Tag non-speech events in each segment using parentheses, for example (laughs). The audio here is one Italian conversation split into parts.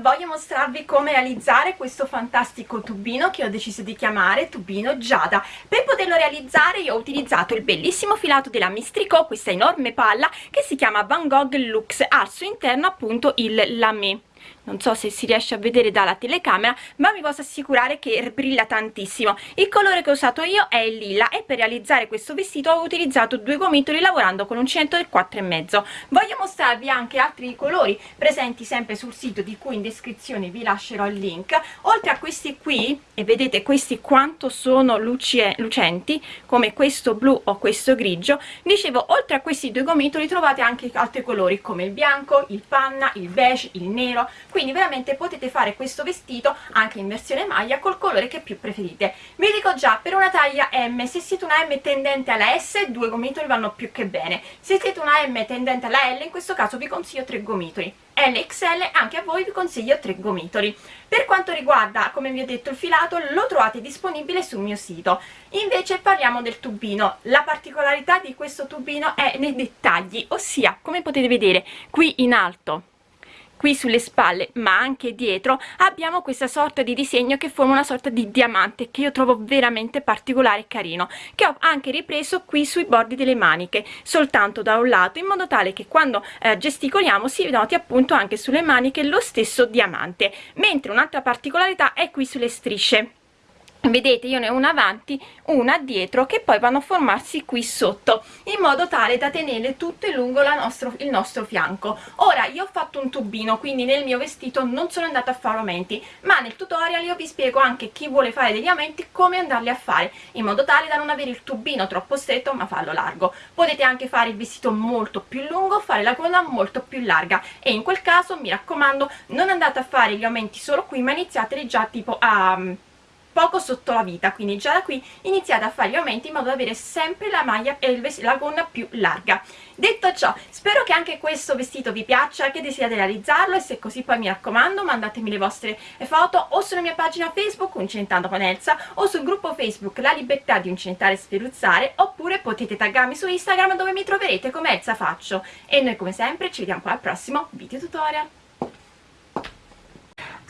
voglio mostrarvi come realizzare questo fantastico tubino che ho deciso di chiamare tubino Giada. Per poterlo realizzare io ho utilizzato il bellissimo filato della Mistrico, questa enorme palla che si chiama Van Gogh Lux, al suo interno appunto il lamé non so se si riesce a vedere dalla telecamera ma vi posso assicurare che brilla tantissimo. Il colore che ho usato io è il lilla e per realizzare questo vestito ho utilizzato due gomitoli lavorando con un centro del 4 e mezzo. Voglio mostrarvi anche altri colori presenti sempre sul sito di cui in descrizione vi lascerò il link. Oltre a questi qui e vedete questi quanto sono lucenti come questo blu o questo grigio dicevo oltre a questi due gomitoli trovate anche altri colori come il bianco il panna il beige il nero quindi veramente potete fare questo vestito anche in versione maglia col colore che più preferite. Vi dico già per una taglia M se siete una M tendente alla S due gomitoli vanno più che bene. Se siete una M tendente alla L in questo caso vi consiglio tre gomitoli. LXL anche a voi vi consiglio tre gomitoli. Per quanto riguarda come vi ho detto il filato lo trovate disponibile sul mio sito. Invece parliamo del tubino. La particolarità di questo tubino è nei dettagli ossia come potete vedere qui in alto qui sulle spalle ma anche dietro abbiamo questa sorta di disegno che forma una sorta di diamante che io trovo veramente particolare e carino che ho anche ripreso qui sui bordi delle maniche soltanto da un lato in modo tale che quando eh, gesticoliamo si noti appunto anche sulle maniche lo stesso diamante mentre un'altra particolarità è qui sulle strisce vedete io ne ho una avanti una dietro che poi vanno a formarsi qui sotto in modo tale da tenere tutto lungo nostro, il nostro fianco. Ora io ho fatto un tubino quindi nel mio vestito non sono andata a fare aumenti ma nel tutorial io vi spiego anche chi vuole fare degli aumenti come andarli a fare in modo tale da non avere il tubino troppo stretto ma farlo largo. Potete anche fare il vestito molto più lungo fare la coda molto più larga. E in quel caso mi raccomando non andate a fare gli aumenti solo qui ma iniziateli già tipo a poco sotto la vita quindi già da qui iniziate a fare gli aumenti in modo da avere sempre la maglia e la gonna più larga. Detto ciò spero che anche questo vestito vi piaccia che desiderate realizzarlo e se così poi mi raccomando mandatemi le vostre foto o sulla mia pagina facebook Uncentando con Elsa o sul gruppo facebook La Libertà di Uncentare e Sferuzzare oppure potete taggarmi su Instagram dove mi troverete come Elsa Faccio. E noi come sempre ci vediamo al prossimo video tutorial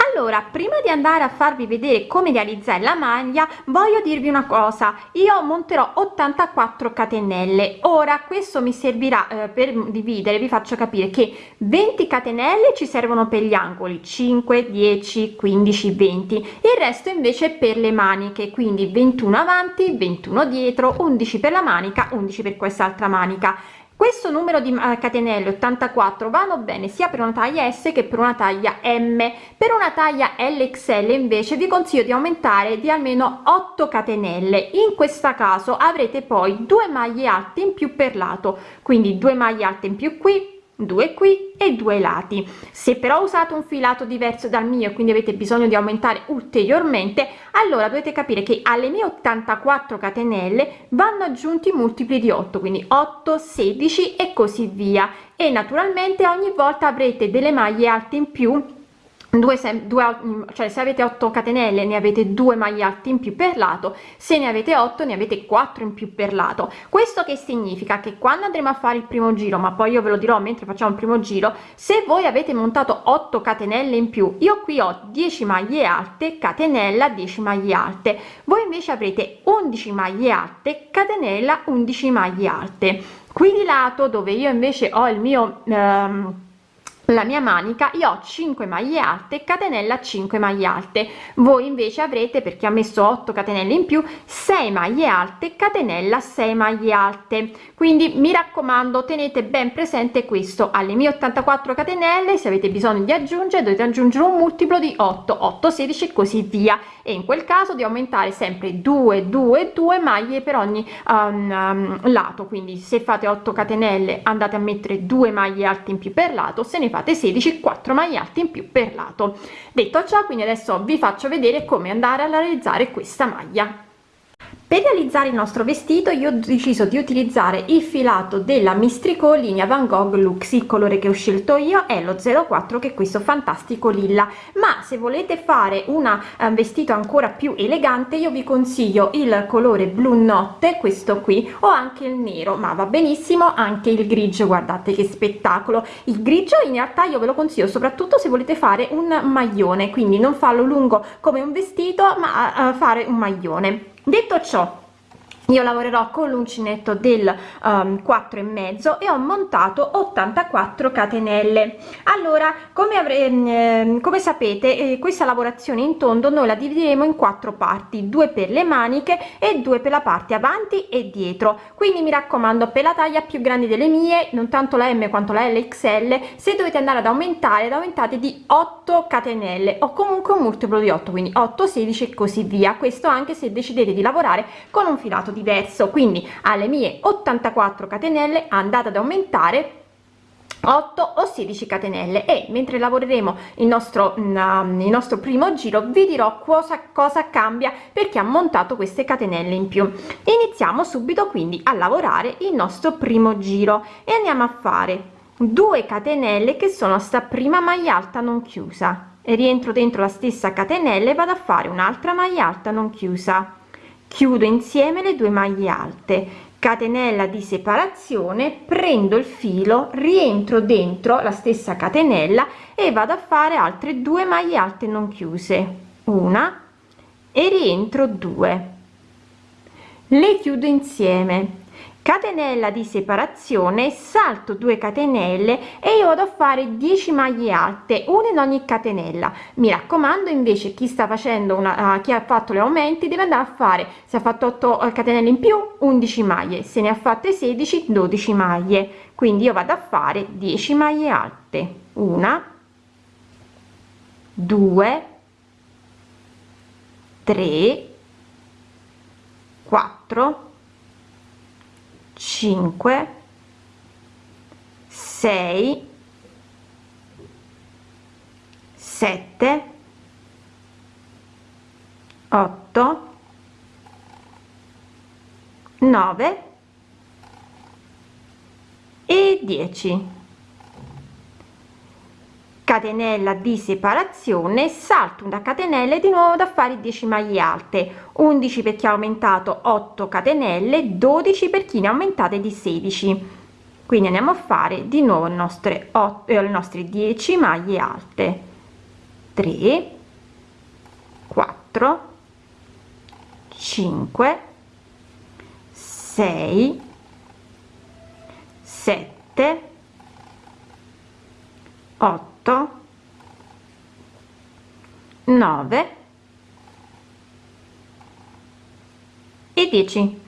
allora prima di andare a farvi vedere come realizzare la maglia voglio dirvi una cosa. Io monterò 84 catenelle. Ora questo mi servirà eh, per dividere. Vi faccio capire che 20 catenelle ci servono per gli angoli. 5 10 15 20 il resto invece per le maniche. Quindi 21 avanti 21 dietro 11 per la manica 11 per quest'altra manica questo numero di eh, catenelle 84 vanno bene sia per una taglia S che per una taglia M. Per una taglia LXL invece vi consiglio di aumentare di almeno 8 catenelle. In questo caso avrete poi due maglie alte in più per lato. Quindi due maglie alte in più qui due qui e due lati. Se però usate un filato diverso dal mio quindi avete bisogno di aumentare ulteriormente allora dovete capire che alle mie 84 catenelle vanno aggiunti multipli di 8 quindi 8 16 e così via. E naturalmente ogni volta avrete delle maglie alte in più due, due cioè se avete 8 catenelle ne avete due maglie alte in più per lato. Se ne avete 8 ne avete 4 in più per lato. Questo che significa? Che quando andremo a fare il primo giro ma poi io ve lo dirò mentre facciamo il primo giro se voi avete montato 8 catenelle in più io qui ho 10 maglie alte catenella 10 maglie alte. Voi invece avrete 11 maglie alte catenella 11 maglie alte. Qui di lato dove io invece ho il mio ehm, la mia manica io ho 5 maglie alte catenella 5 maglie alte. Voi invece avrete perché ha messo 8 catenelle in più 6 maglie alte catenella 6 maglie alte. Quindi mi raccomando tenete ben presente questo. Alle mie 84 catenelle se avete bisogno di aggiungere dovete aggiungere un multiplo di 8 8 16 e così via. E in quel caso di aumentare sempre 2 2 2 maglie per ogni um, um, lato. Quindi se fate 8 catenelle andate a mettere 2 maglie alte in più per lato se ne fate fate 16 4 maglie alte in più per lato. Detto ciò quindi adesso vi faccio vedere come andare a realizzare questa maglia per realizzare il nostro vestito io ho deciso di utilizzare il filato della mistrico linea van gogh lux. Il colore che ho scelto io è lo 04 che è questo fantastico lilla. Ma se volete fare una un vestito ancora più elegante io vi consiglio il colore blu notte questo qui o anche il nero. Ma va benissimo anche il grigio guardate che spettacolo. Il grigio in realtà io ve lo consiglio soprattutto se volete fare un maglione quindi non farlo lungo come un vestito ma uh, fare un maglione detto ciò io lavorerò con l'uncinetto del um, 4 e mezzo e ho montato 84 catenelle. Allora come avrei eh, come sapete eh, questa lavorazione in tondo noi la divideremo in quattro parti due per le maniche e due per la parte avanti e dietro. Quindi mi raccomando per la taglia più grandi delle mie non tanto la m quanto la lxl se dovete andare ad aumentare ad aumentate di 8 catenelle o comunque un multiplo di 8 quindi 8 16 e così via. Questo anche se decidete di lavorare con un filato di diverso. Quindi alle mie 84 catenelle andate ad aumentare 8 o 16 catenelle. E mentre lavoreremo il nostro mm, il nostro primo giro vi dirò cosa cosa cambia perché ha montato queste catenelle in più. Iniziamo subito quindi a lavorare il nostro primo giro. E andiamo a fare 2 catenelle che sono sta prima maglia alta non chiusa. E rientro dentro la stessa catenella e vado a fare un'altra maglia alta non chiusa chiudo insieme le due maglie alte. Catenella di separazione prendo il filo rientro dentro la stessa catenella e vado a fare altre due maglie alte non chiuse. Una e rientro due. Le chiudo insieme catenella di separazione salto 2 catenelle e io vado a fare 10 maglie alte una in ogni catenella. Mi raccomando invece chi sta facendo una uh, chi ha fatto le aumenti deve andare a fare se ha fatto 8 eh, catenelle in più 11 maglie se ne ha fatte 16 12 maglie. Quindi io vado a fare 10 maglie alte. Una 2 3 4 5 6 7 8 9 e 10 catenella di separazione salto una catenella e di nuovo da fare 10 maglie alte. 11 per chi ha aumentato 8 catenelle 12 per chi ne ha aumentate di 16 quindi andiamo a fare di nuovo le nostre 8 eh, le nostre 10 maglie alte. 3 4 5 6 7 8 8 9 e 10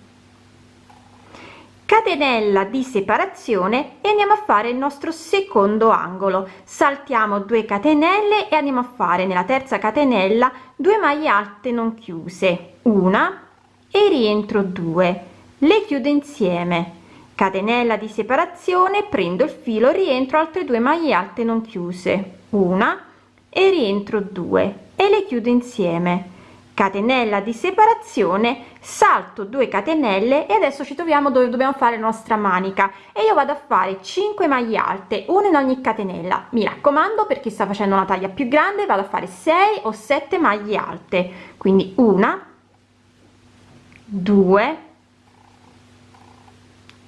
catenella di separazione e andiamo a fare il nostro secondo angolo. Saltiamo 2 catenelle e andiamo a fare nella terza catenella 2 maglie alte non chiuse. Una e rientro 2 le chiudo insieme catenella di separazione prendo il filo rientro altre due maglie alte non chiuse. Una e rientro due e le chiudo insieme. Catenella di separazione salto 2 catenelle e adesso ci troviamo dove dobbiamo fare la nostra manica. E io vado a fare 5 maglie alte una in ogni catenella. Mi raccomando per chi sta facendo una taglia più grande vado a fare 6 o 7 maglie alte. Quindi una 2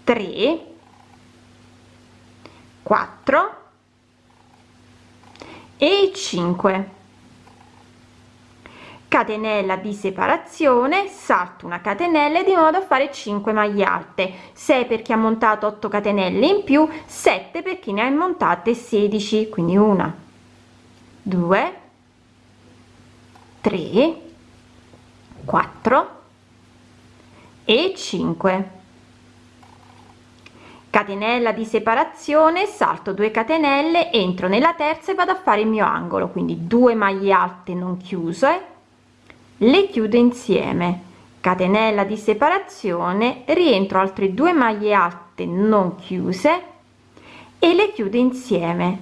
3 4 e 5 catenella di separazione salto una catenella di modo a fare 5 maglie alte. 6 per chi ha montato 8 catenelle in più 7 per chi ne ha montate 16 quindi una 2 3 4 e 5 catenella di separazione salto 2 catenelle entro nella terza e vado a fare il mio angolo. Quindi 2 maglie alte non chiuse le chiudo insieme. Catenella di separazione rientro altre due maglie alte non chiuse e le chiudo insieme.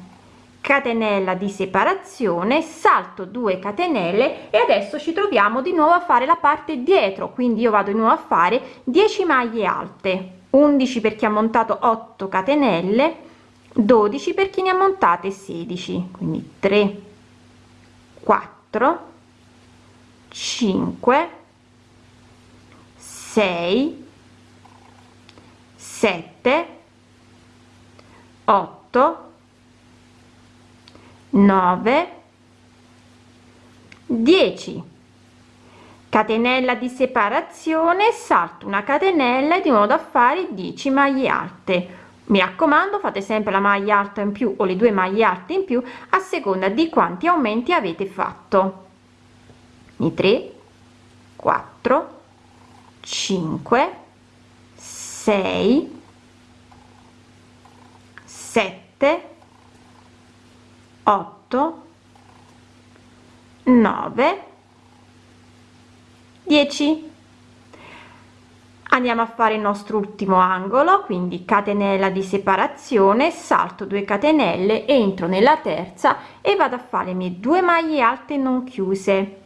Catenella di separazione salto 2 catenelle e adesso ci troviamo di nuovo a fare la parte dietro. Quindi io vado di nuovo a fare 10 maglie alte 11 per chi ha montato 8 catenelle 12 per chi ne ha montate 16 quindi 3 4 5 6 7 8 9 10 catenella di separazione salto una catenella di modo a fare 10 maglie alte. Mi raccomando fate sempre la maglia alta in più o le due maglie alte in più a seconda di quanti aumenti avete fatto. I 3 4 5 6 7 8 9 10 andiamo a fare il nostro ultimo angolo quindi catenella di separazione salto 2 catenelle entro nella terza e vado a fare le mie due maglie alte non chiuse.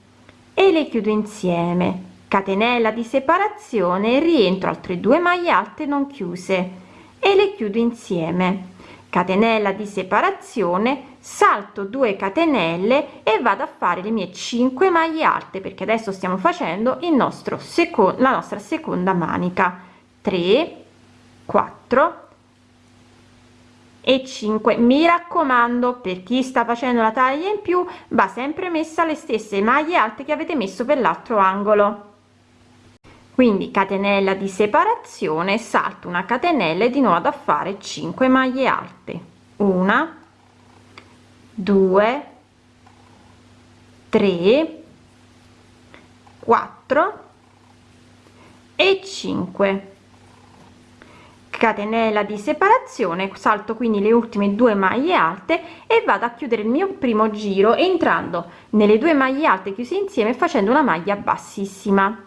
E le chiudo insieme. Catenella di separazione rientro altre due maglie alte non chiuse e le chiudo insieme catenella di separazione salto 2 catenelle e vado a fare le mie 5 maglie alte perché adesso stiamo facendo il nostro secondo la nostra seconda manica. 3 4 e 5 mi raccomando per chi sta facendo la taglia in più va sempre messa le stesse maglie alte che avete messo per l'altro angolo quindi catenella di separazione salto una catenella e di nuovo a fare 5 maglie alte. Una 2 3 4 e 5 catenella di separazione salto quindi le ultime due maglie alte e vado a chiudere il mio primo giro entrando nelle due maglie alte chiuse insieme facendo una maglia bassissima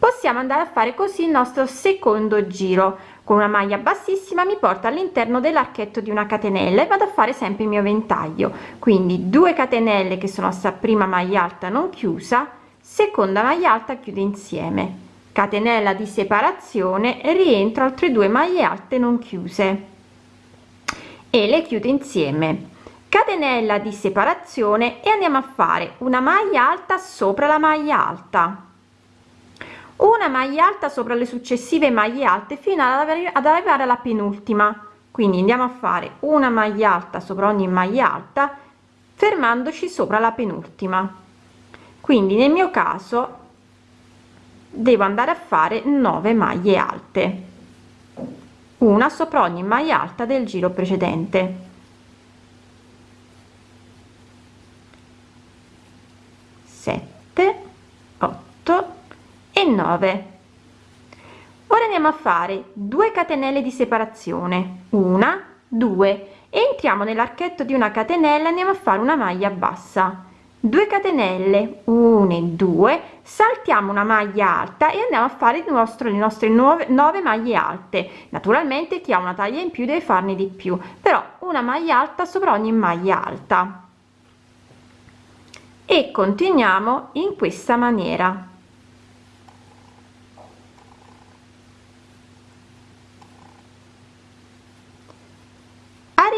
possiamo andare a fare così il nostro secondo giro. Con una maglia bassissima mi porta all'interno dell'archetto di una catenella e vado a fare sempre il mio ventaglio. Quindi 2 catenelle che sono sta prima maglia alta non chiusa seconda maglia alta chiudo insieme. Catenella di separazione rientro altre due maglie alte non chiuse. E le chiudo insieme. Catenella di separazione e andiamo a fare una maglia alta sopra la maglia alta una maglia alta sopra le successive maglie alte fino ad, arrivare alla penultima. Quindi andiamo a fare una maglia alta sopra ogni maglia alta fermandoci sopra la penultima. Quindi nel mio caso devo andare a fare 9 maglie alte. Una sopra ogni maglia alta del giro precedente. 7 8 e 9 ora andiamo a fare 2 catenelle di separazione. Una 2 entriamo nell'archetto di una catenella andiamo a fare una maglia bassa. 2 catenelle 1 e 2 saltiamo una maglia alta e andiamo a fare il nostro le nostre 9, 9 maglie alte. Naturalmente chi ha una taglia in più deve farne di più però una maglia alta sopra ogni maglia alta. E continuiamo in questa maniera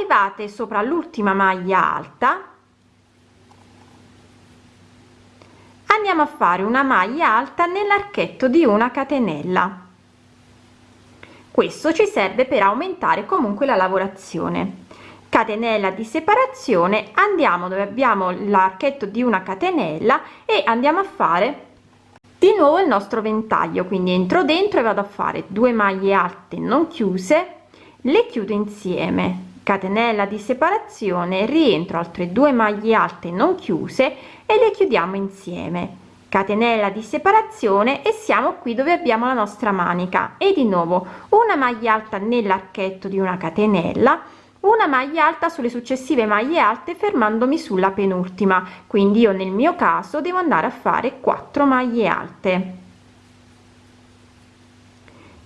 arrivate sopra l'ultima maglia alta andiamo a fare una maglia alta nell'archetto di una catenella. Questo ci serve per aumentare comunque la lavorazione. Catenella di separazione andiamo dove abbiamo l'archetto di una catenella e andiamo a fare di nuovo il nostro ventaglio. Quindi entro dentro e vado a fare due maglie alte non chiuse le chiudo insieme catenella di separazione rientro altre due maglie alte non chiuse e le chiudiamo insieme. Catenella di separazione e siamo qui dove abbiamo la nostra manica. E di nuovo una maglia alta nell'archetto di una catenella una maglia alta sulle successive maglie alte fermandomi sulla penultima. Quindi io nel mio caso devo andare a fare 4 maglie alte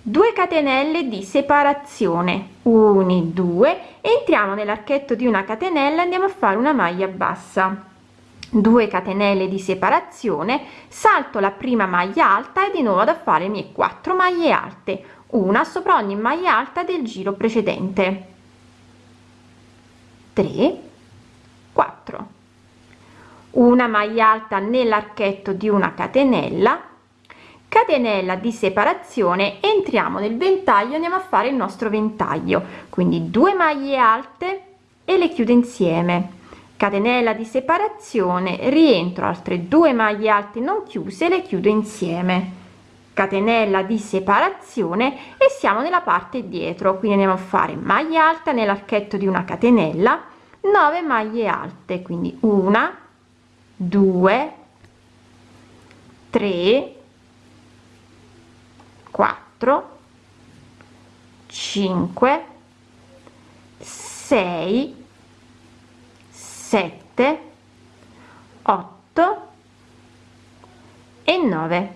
2 catenelle di separazione. 1 2 entriamo nell'archetto di una catenella andiamo a fare una maglia bassa. 2 catenelle di separazione salto la prima maglia alta e di nuovo ad fare le mie 4 maglie alte. Una sopra ogni maglia alta del giro precedente. 3 4 una maglia alta nell'archetto di una catenella catenella di separazione entriamo nel ventaglio andiamo a fare il nostro ventaglio. Quindi due maglie alte e le chiudo insieme. Catenella di separazione rientro altre due maglie alte non chiuse le chiudo insieme. Catenella di separazione e siamo nella parte dietro. Quindi andiamo a fare maglia alta nell'archetto di una catenella 9 maglie alte. Quindi una 2 3 4 5 6 7 8 e 9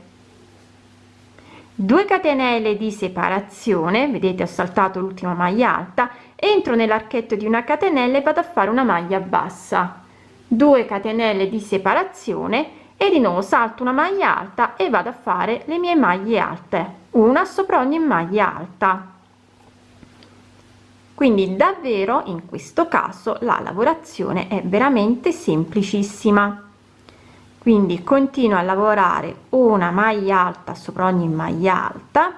2 catenelle di separazione vedete ho saltato l'ultima maglia alta entro nell'archetto di una catenella e vado a fare una maglia bassa. 2 catenelle di separazione e di nuovo salto una maglia alta e vado a fare le mie maglie alte. Una sopra ogni maglia alta. Quindi davvero in questo caso la lavorazione è veramente semplicissima. Quindi continuo a lavorare una maglia alta sopra ogni maglia alta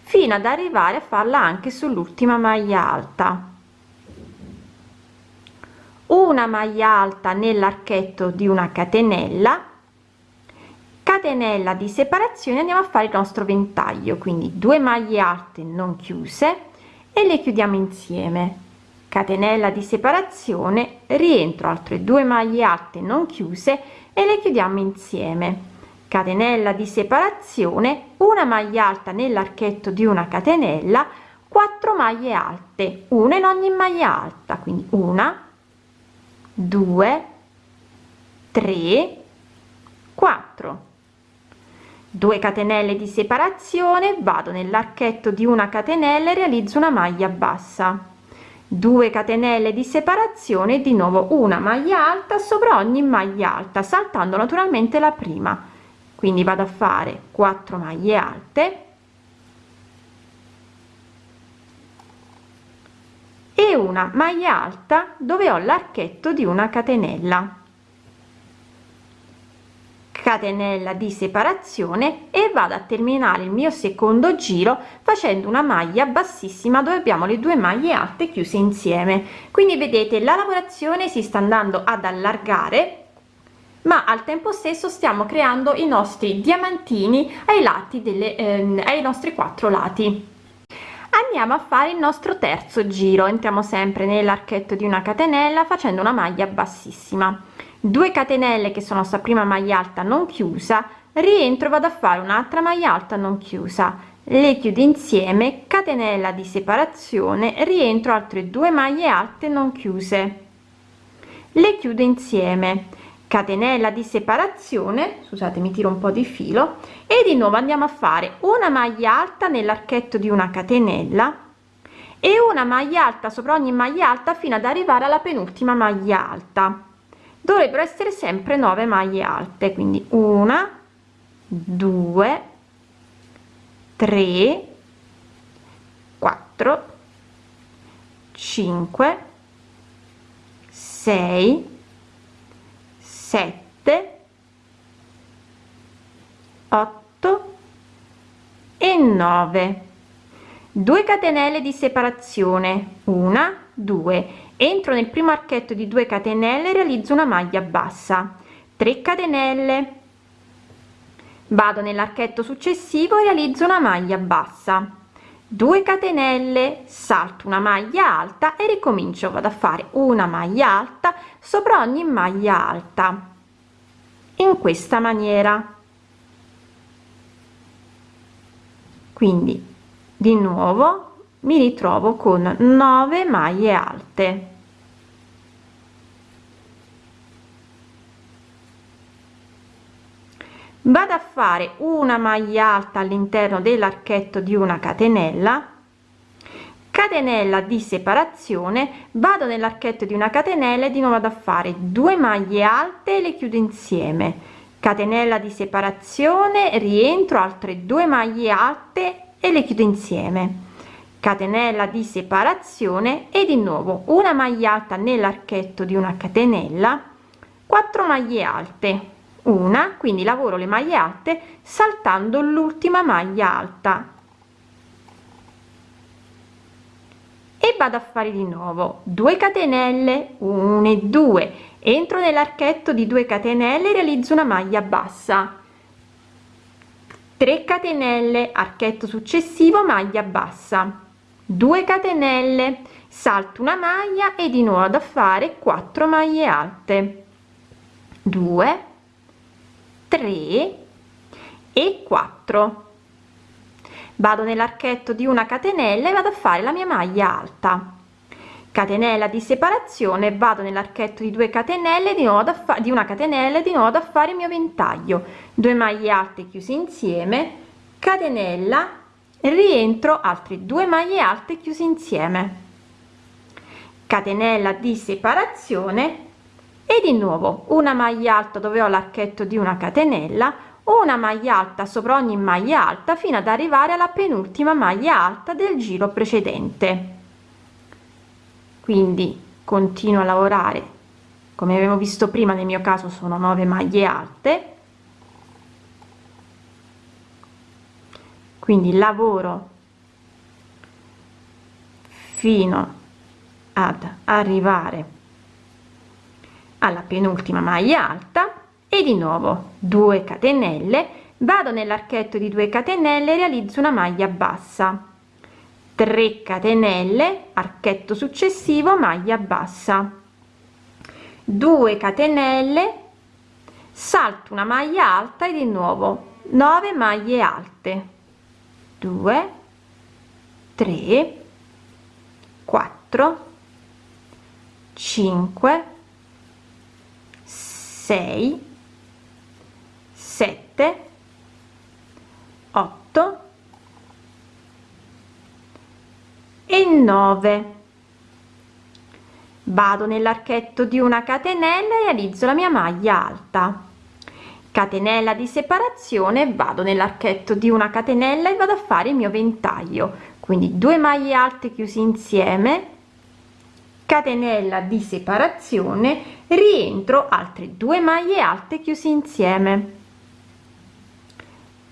fino ad arrivare a farla anche sull'ultima maglia alta una maglia alta nell'archetto di una catenella. Catenella di separazione andiamo a fare il nostro ventaglio quindi due maglie alte non chiuse e le chiudiamo insieme. Catenella di separazione rientro altre due maglie alte non chiuse e le chiudiamo insieme. Catenella di separazione una maglia alta nell'archetto di una catenella 4 maglie alte una in ogni maglia alta quindi una 2 3 4 2 catenelle di separazione vado nell'archetto di una catenella e realizzo una maglia bassa. 2 catenelle di separazione di nuovo una maglia alta sopra ogni maglia alta saltando naturalmente la prima. Quindi vado a fare 4 maglie alte e una maglia alta dove ho l'archetto di una catenella. Catenella di separazione e vado a terminare il mio secondo giro facendo una maglia bassissima dove abbiamo le due maglie alte chiuse insieme. Quindi vedete la lavorazione si sta andando ad allargare ma al tempo stesso stiamo creando i nostri diamantini ai lati delle ehm, ai nostri quattro lati andiamo a fare il nostro terzo giro. Entriamo sempre nell'archetto di una catenella facendo una maglia bassissima. 2 catenelle che sono sta prima maglia alta non chiusa. Rientro vado a fare un'altra maglia alta non chiusa. Le chiudo insieme catenella di separazione rientro altre due maglie alte non chiuse. Le chiudo insieme catenella di separazione scusate mi tiro un po di filo e di nuovo andiamo a fare una maglia alta nell'archetto di una catenella e una maglia alta sopra ogni maglia alta fino ad arrivare alla penultima maglia alta. Dovrebbero essere sempre 9 maglie alte quindi una due tre quattro cinque sei sette otto e 9 2 catenelle di separazione una 2 entro nel primo archetto di 2 catenelle realizzo una maglia bassa. 3 catenelle. Vado nell'archetto successivo e realizzo una maglia bassa 2 catenelle salto una maglia alta e ricomincio vado a fare una maglia alta sopra ogni maglia alta. In questa maniera. Quindi di nuovo mi ritrovo con 9 maglie alte vado a fare una maglia alta all'interno dell'archetto di una catenella. Catenella di separazione. Vado nell'archetto di una catenella e di nuovo vado a fare due maglie alte e le chiudo insieme. Catenella di separazione rientro altre due maglie alte e le chiudo insieme. Catenella di separazione e di nuovo una maglia alta nell'archetto di una catenella 4 maglie alte una quindi lavoro le maglie alte saltando l'ultima maglia alta. E vado a fare di nuovo. 2 catenelle 1 e 2 entro nell'archetto di 2 catenelle realizzo una maglia bassa. 3 catenelle archetto successivo maglia bassa. 2 catenelle salto una maglia e di nuovo da fare 4 maglie alte. 2 3 e 4 vado nell'archetto di una catenella e vado a fare la mia maglia alta. Catenella di separazione vado nell'archetto di 2 catenelle di nuovo da di una catenella di nuovo da fare il mio ventaglio. 2 maglie alte chiuse insieme catenella rientro altre due maglie alte chiuse insieme. Catenella di separazione e di nuovo una maglia alta dove ho l'archetto di una catenella una maglia alta sopra ogni maglia alta fino ad arrivare alla penultima maglia alta del giro precedente. Quindi continuo a lavorare. Come abbiamo visto prima nel mio caso sono 9 maglie alte. Quindi lavoro fino ad arrivare alla penultima maglia alta e di nuovo 2 catenelle. Vado nell'archetto di 2 catenelle realizzo una maglia bassa. 3 catenelle archetto successivo maglia bassa. 2 catenelle salto una maglia alta e di nuovo 9 maglie alte. 2 3 4 5 6 7 8 e 9 vado nell'archetto di una catenella e realizzo la mia maglia alta. Catenella di separazione vado nell'archetto di una catenella e vado a fare il mio ventaglio. Quindi due maglie alte chiusi insieme catenella di separazione rientro altre due maglie alte chiusi insieme.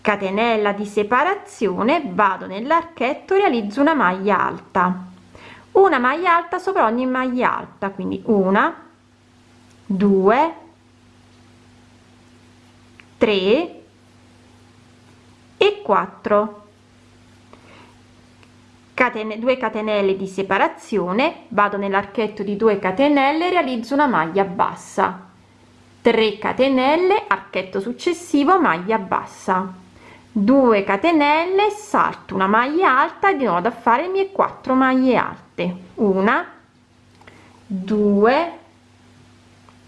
Catenella di separazione vado nell'archetto realizzo una maglia alta. Una maglia alta sopra ogni maglia alta quindi una due 3 e 4 catene 2 catenelle di separazione vado nell'archetto di 2 catenelle realizzo una maglia bassa. 3 catenelle archetto successivo maglia bassa. 2 catenelle salto una maglia alta e di nuovo da fare le mie 4 maglie alte. Una 2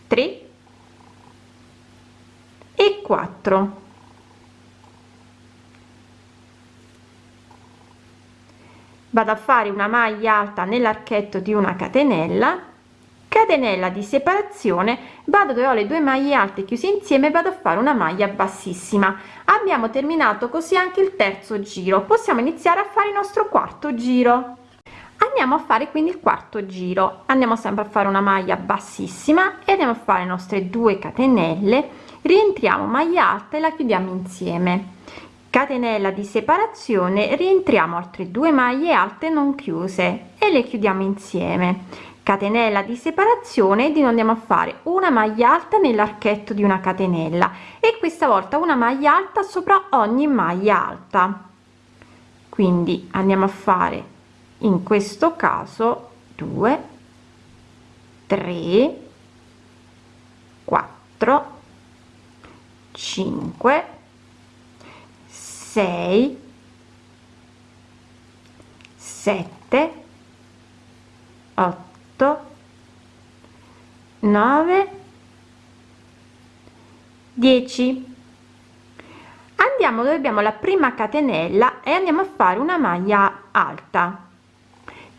3 e 4 vado a fare una maglia alta nell'archetto di una catenella catenella di separazione vado dove ho le due maglie alte chiuse insieme vado a fare una maglia bassissima. Abbiamo terminato così anche il terzo giro. Possiamo iniziare a fare il nostro quarto giro. Andiamo a fare quindi il quarto giro. Andiamo sempre a fare una maglia bassissima e andiamo a fare le nostre due catenelle. Rientriamo maglia alta e la chiudiamo insieme catenella di separazione rientriamo altre due maglie alte non chiuse e le chiudiamo insieme. Catenella di separazione non andiamo a fare una maglia alta nell'archetto di una catenella e questa volta una maglia alta sopra ogni maglia alta. Quindi andiamo a fare in questo caso 2 3 4 5 6 7 8 8 9 10 andiamo dove abbiamo la prima catenella e andiamo a fare una maglia alta.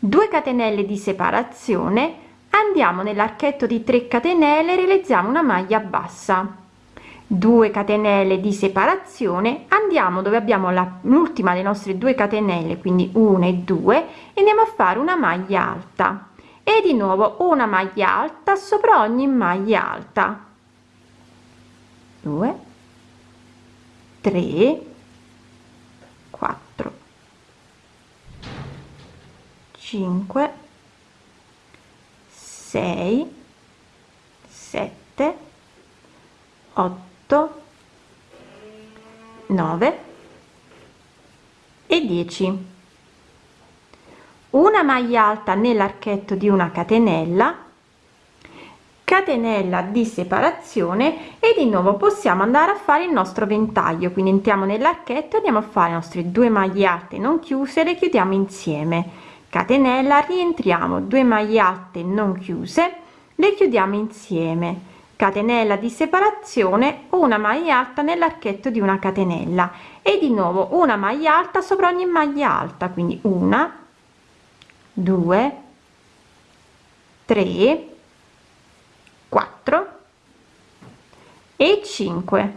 2 catenelle di separazione andiamo nell'archetto di 3 catenelle realizziamo una maglia bassa 2 catenelle di separazione andiamo dove abbiamo l'ultima delle nostre 2 catenelle quindi 1 e 2 e andiamo a fare una maglia alta. E di nuovo una maglia alta sopra ogni maglia alta. 2 3 4 5 6 7 8 9 e 10 una maglia alta nell'archetto di una catenella catenella di separazione e di nuovo possiamo andare a fare il nostro ventaglio. Quindi entriamo nell'archetto andiamo a fare le nostre due maglie alte non chiuse le chiudiamo insieme. Catenella rientriamo 2 maglie alte non chiuse le chiudiamo insieme catenella di separazione una maglia alta nell'archetto di una catenella. E di nuovo una maglia alta sopra ogni maglia alta quindi una 2 3 4 e 5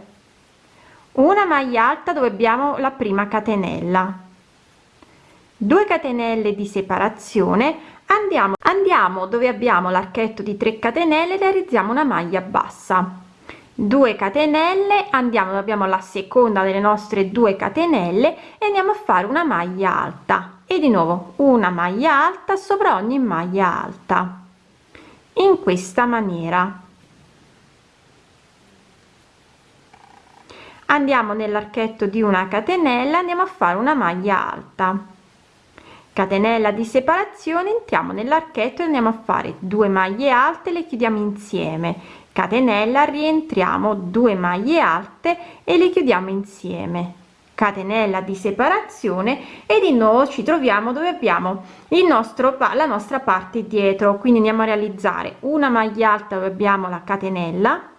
una maglia alta dove abbiamo la prima catenella. 2 catenelle di separazione andiamo andiamo dove abbiamo l'archetto di 3 catenelle realizziamo una maglia bassa. 2 catenelle andiamo abbiamo la seconda delle nostre 2 catenelle e andiamo a fare una maglia alta. E di nuovo una maglia alta sopra ogni maglia alta. In questa maniera. Andiamo nell'archetto di una catenella andiamo a fare una maglia alta catenella di separazione entriamo nell'archetto e andiamo a fare due maglie alte le chiudiamo insieme. Catenella rientriamo 2 maglie alte e le chiudiamo insieme. Catenella di separazione e di nuovo ci troviamo dove abbiamo il nostro la nostra parte dietro. Quindi andiamo a realizzare una maglia alta dove abbiamo la catenella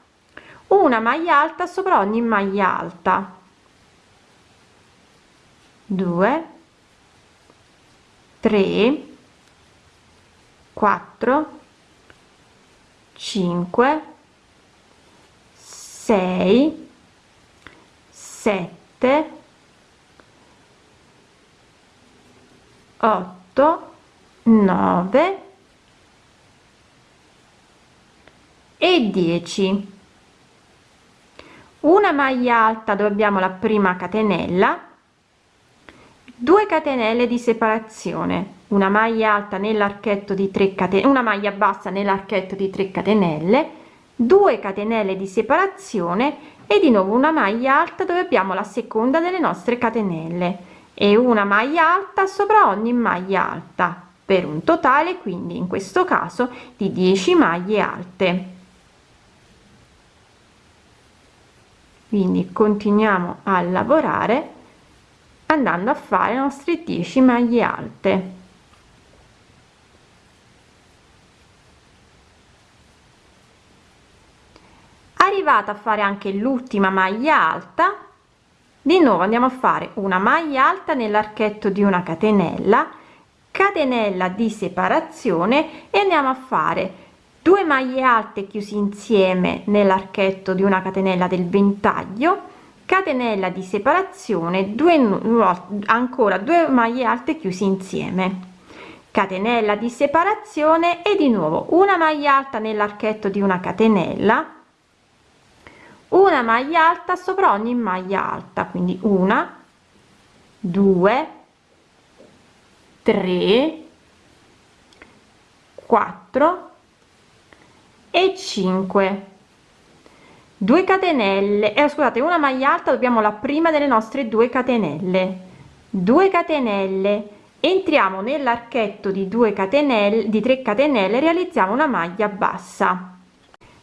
una maglia alta sopra ogni maglia alta. 2 3 4 5 6 7 8 9 e 10 una maglia alta dove abbiamo la prima catenella 2 catenelle di separazione. Una maglia alta nell'archetto di 3 catenelle una maglia bassa nell'archetto di 3 catenelle. 2 catenelle di separazione e di nuovo una maglia alta dove abbiamo la seconda delle nostre catenelle. E una maglia alta sopra ogni maglia alta per un totale quindi in questo caso di 10 maglie alte. Quindi continuiamo a lavorare andando a fare le nostre 10 maglie alte. Arrivata a fare anche l'ultima maglia alta di nuovo andiamo a fare una maglia alta nell'archetto di una catenella catenella di separazione e andiamo a fare due maglie alte chiusi insieme nell'archetto di una catenella del ventaglio catenella di separazione due ancora due maglie alte chiusi insieme. Catenella di separazione e di nuovo una maglia alta nell'archetto di una catenella una maglia alta sopra ogni maglia alta quindi una due tre quattro e 5 2 catenelle. Eh, scusate una maglia alta dobbiamo la prima delle nostre 2 catenelle. 2 catenelle. Entriamo nell'archetto di 2 catenelle di 3 catenelle realizziamo una maglia bassa.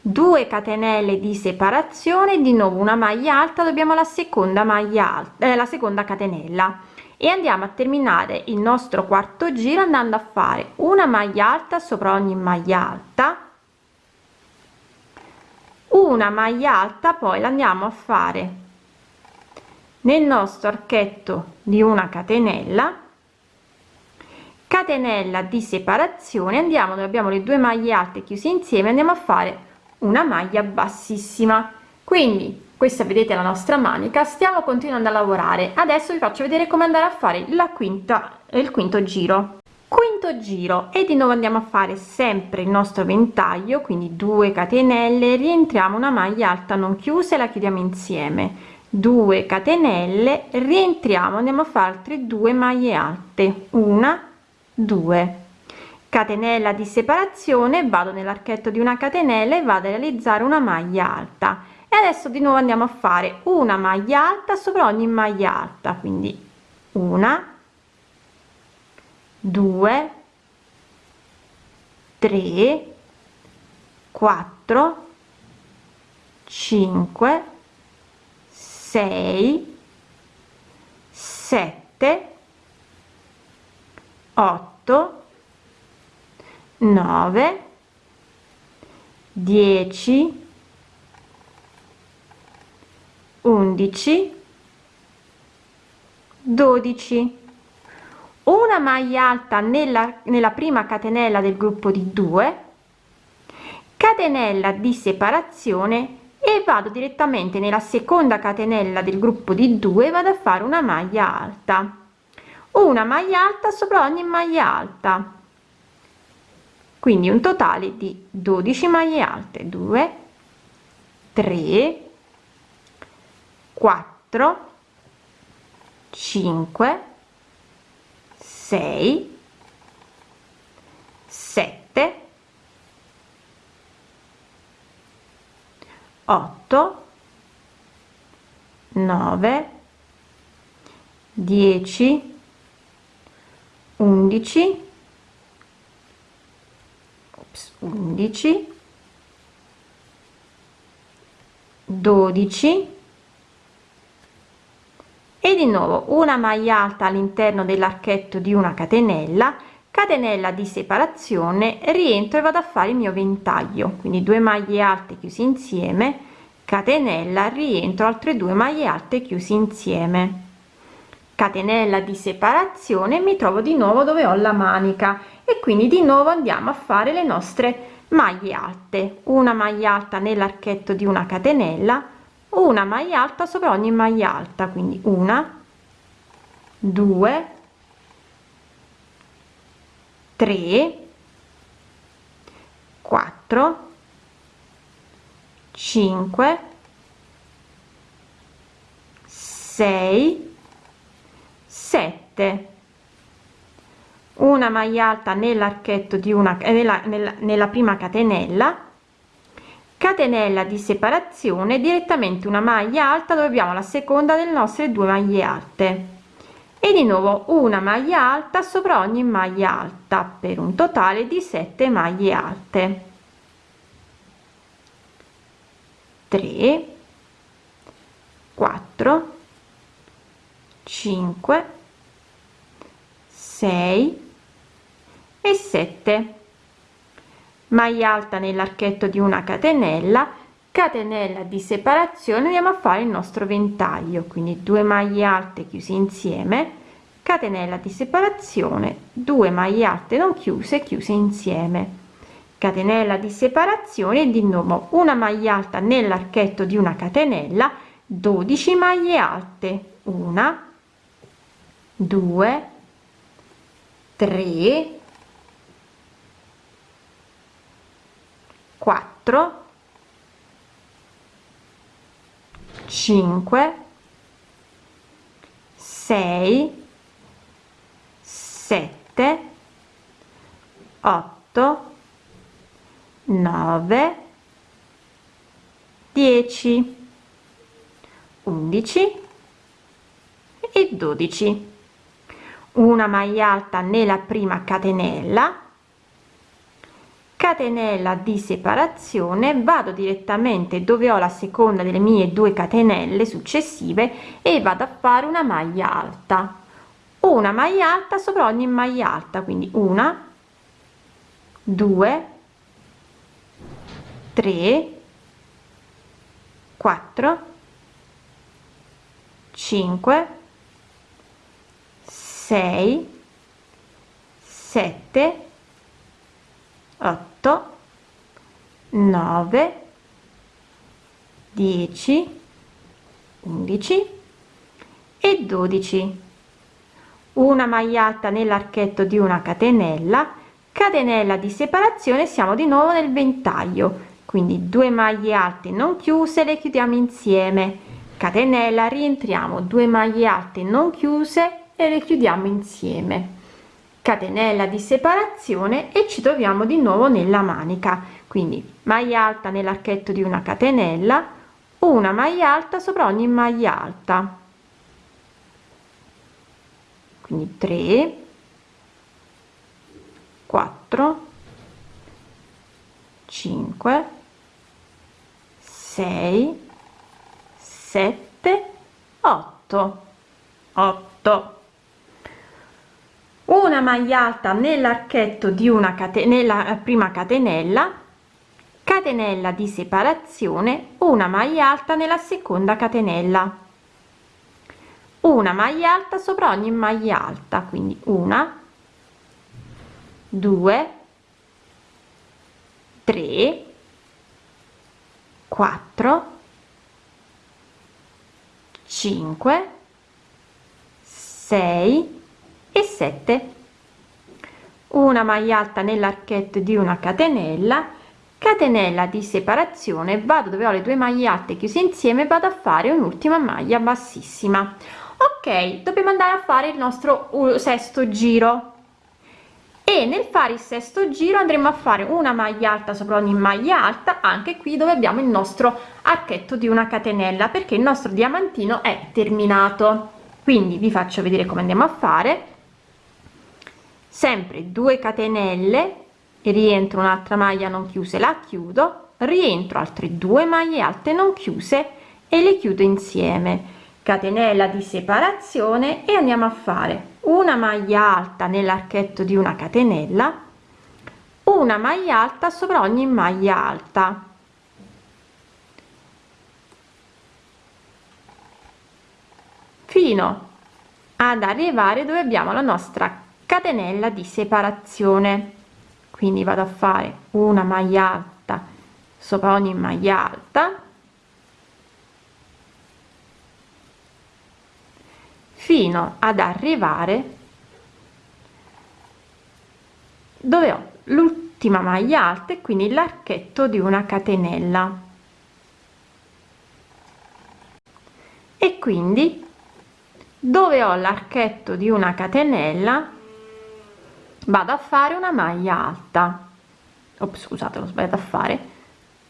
2 catenelle di separazione di nuovo una maglia alta dobbiamo la seconda maglia alta eh, la seconda catenella. E andiamo a terminare il nostro quarto giro andando a fare una maglia alta sopra ogni maglia alta una maglia alta poi la andiamo a fare. Nel nostro archetto di una catenella catenella di separazione andiamo dove abbiamo le due maglie alte chiuse insieme andiamo a fare una maglia bassissima. Quindi questa vedete la nostra manica stiamo continuando a lavorare. Adesso vi faccio vedere come andare a fare la quinta il quinto giro quinto giro e di nuovo andiamo a fare sempre il nostro ventaglio quindi 2 catenelle rientriamo una maglia alta non chiusa e la chiudiamo insieme. 2 catenelle rientriamo andiamo a fare altre due maglie alte. Una 2 catenella di separazione vado nell'archetto di una catenella e vado a realizzare una maglia alta. E adesso di nuovo andiamo a fare una maglia alta sopra ogni maglia alta quindi una 2 3 4 5 6 7 8 9 10 11 12 una maglia alta nella, nella prima catenella del gruppo di 2 catenella di separazione e vado direttamente nella seconda catenella del gruppo di 2 vado a fare una maglia alta. Una maglia alta sopra ogni maglia alta. Quindi un totale di 12 maglie alte. 2 3 4 5 6 7 8 9 10 11 11 12 e di nuovo una maglia alta all'interno dell'archetto di una catenella catenella di separazione rientro e vado a fare il mio ventaglio. Quindi due maglie alte chiusi insieme catenella rientro altre due maglie alte chiusi insieme. Catenella di separazione mi trovo di nuovo dove ho la manica. E quindi di nuovo andiamo a fare le nostre maglie alte. Una maglia alta nell'archetto di una catenella una maglia alta sopra ogni maglia alta quindi una due tre quattro cinque sei sette. Una maglia alta nell'archetto di una nella, nella, nella prima catenella catenella di separazione direttamente una maglia alta dove abbiamo la seconda delle nostre due maglie alte. E di nuovo una maglia alta sopra ogni maglia alta per un totale di 7 maglie alte. 3 4 5 6 e 7 maglia alta nell'archetto di una catenella catenella di separazione andiamo a fare il nostro ventaglio quindi due maglie alte chiuse insieme catenella di separazione 2 maglie alte non chiuse chiuse insieme catenella di separazione di nuovo una maglia alta nell'archetto di una catenella 12 maglie alte una 2 3 4 5 6 7 8 9 10 11 e 12 una maglia alta nella prima catenella catenella di separazione vado direttamente dove ho la seconda delle mie due catenelle successive e vado a fare una maglia alta. Una maglia alta sopra ogni maglia alta quindi una due tre quattro 5 6 7 8 9 10 11 e 12 una maglia alta nell'archetto di una catenella catenella di separazione siamo di nuovo nel ventaglio. Quindi due maglie alte non chiuse le chiudiamo insieme. Catenella rientriamo due maglie alte non chiuse e le chiudiamo insieme catenella di separazione e ci troviamo di nuovo nella manica. Quindi maglia alta nell'archetto di una catenella una maglia alta sopra ogni maglia alta. Quindi 3 4 5 6 7 8 8 una maglia alta nell'archetto di una catenella prima catenella catenella di separazione una maglia alta nella seconda catenella. Una maglia alta sopra ogni maglia alta quindi una 2 3 4 5 6 e 7 una maglia alta nell'archetto di una catenella catenella di separazione vado dove ho le due maglie alte chiuse insieme vado a fare un'ultima maglia bassissima. Ok dobbiamo andare a fare il nostro sesto giro. E nel fare il sesto giro andremo a fare una maglia alta sopra ogni maglia alta anche qui dove abbiamo il nostro archetto di una catenella perché il nostro diamantino è terminato. Quindi vi faccio vedere come andiamo a fare sempre 2 catenelle rientro un'altra maglia non chiuse la chiudo rientro altre due maglie alte non chiuse e le chiudo insieme. Catenella di separazione e andiamo a fare una maglia alta nell'archetto di una catenella una maglia alta sopra ogni maglia alta. Fino ad arrivare dove abbiamo la nostra catenella di separazione. Quindi vado a fare una maglia alta sopra ogni maglia alta fino ad arrivare dove ho l'ultima maglia alta e quindi l'archetto di una catenella. E quindi dove ho l'archetto di una catenella vado a fare una maglia alta. Ops, scusate l'ho sbagliato a fare.